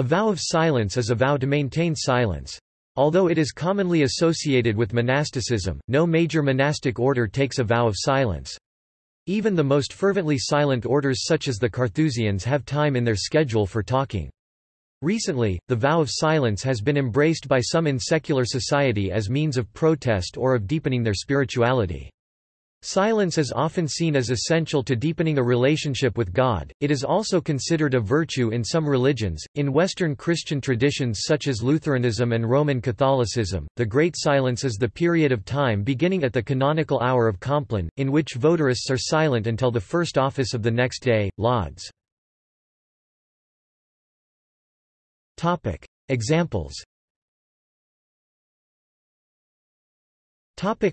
A vow of silence is a vow to maintain silence. Although it is commonly associated with monasticism, no major monastic order takes a vow of silence. Even the most fervently silent orders such as the Carthusians have time in their schedule for talking. Recently, the vow of silence has been embraced by some in secular society as means of protest or of deepening their spirituality. Silence is often seen as essential to deepening a relationship with God. It is also considered a virtue in some religions. In Western Christian traditions such as Lutheranism and Roman Catholicism, the Great Silence is the period of time beginning at the canonical hour of Compline, in which votarists are silent until the first office of the next day, lauds. Topic: Examples. Topic: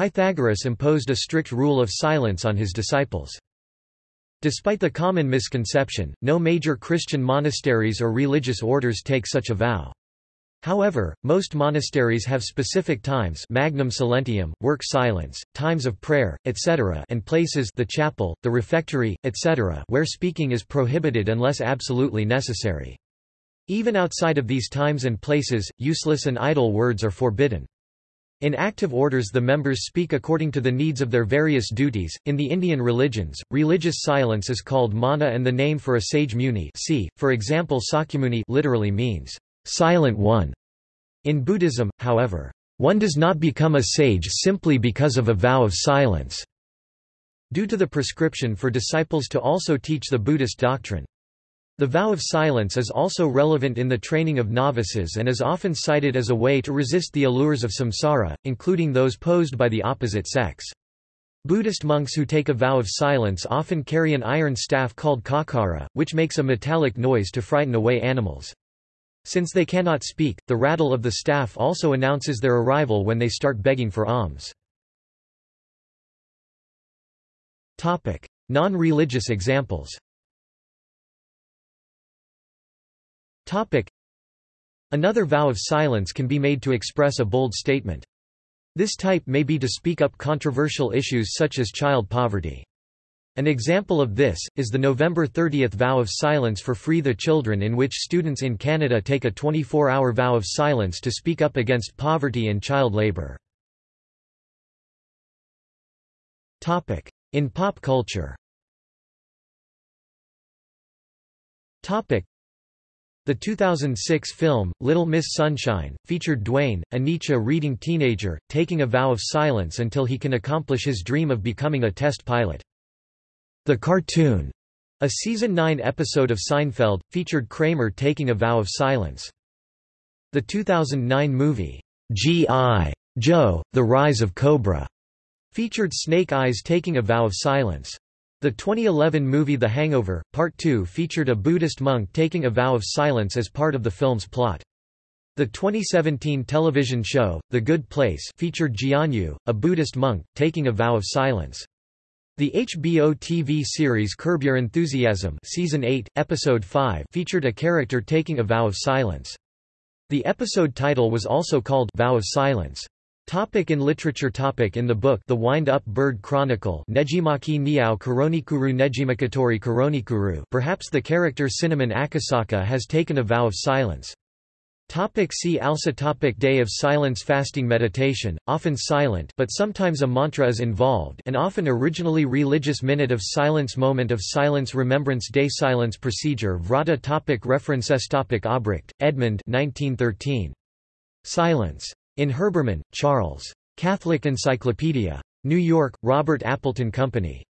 Pythagoras imposed a strict rule of silence on his disciples. Despite the common misconception, no major Christian monasteries or religious orders take such a vow. However, most monasteries have specific times magnum silentium, work silence, times of prayer, etc. and places the chapel, the refectory, etc. where speaking is prohibited unless absolutely necessary. Even outside of these times and places, useless and idle words are forbidden. In active orders the members speak according to the needs of their various duties. In the Indian religions, religious silence is called mauna and the name for a sage muni see, for example Sakyamuni literally means, silent one. In Buddhism, however, one does not become a sage simply because of a vow of silence, due to the prescription for disciples to also teach the Buddhist doctrine. The vow of silence is also relevant in the training of novices and is often cited as a way to resist the allures of samsara, including those posed by the opposite sex. Buddhist monks who take a vow of silence often carry an iron staff called khakkhara, which makes a metallic noise to frighten away animals. Since they cannot speak, the rattle of the staff also announces their arrival when they start begging for alms. Non-religious examples Another vow of silence can be made to express a bold statement. This type may be to speak up controversial issues such as child poverty. An example of this, is the November 30 vow of silence for Free the Children in which students in Canada take a 24-hour vow of silence to speak up against poverty and child labour. In pop culture the 2006 film, Little Miss Sunshine, featured Dwayne, a Nietzsche-reading teenager, taking a vow of silence until he can accomplish his dream of becoming a test pilot. The cartoon, a season 9 episode of Seinfeld, featured Kramer taking a vow of silence. The 2009 movie, G.I. Joe, The Rise of Cobra, featured Snake Eyes taking a vow of silence. The 2011 movie The Hangover, Part 2 featured a Buddhist monk taking a vow of silence as part of the film's plot. The 2017 television show, The Good Place featured Jianyu, a Buddhist monk, taking a vow of silence. The HBO TV series Curb Your Enthusiasm Season 8, Episode 5 featured a character taking a vow of silence. The episode title was also called Vow of Silence. Topic in literature topic In the book The Wind-Up Bird Chronicle Nejimaki Niao Koronikuru Nejimakatori Koronikuru perhaps the character Cinnamon Akasaka has taken a vow of silence. Topic see also topic Day of silence Fasting meditation, often silent but sometimes a mantra is involved and often originally religious Minute of silence Moment of silence Remembrance Day Silence procedure Vrata topic References topic Obrecht, Edmund 1913. Silence. In Herbermann, Charles. Catholic Encyclopedia. New York, Robert Appleton Company.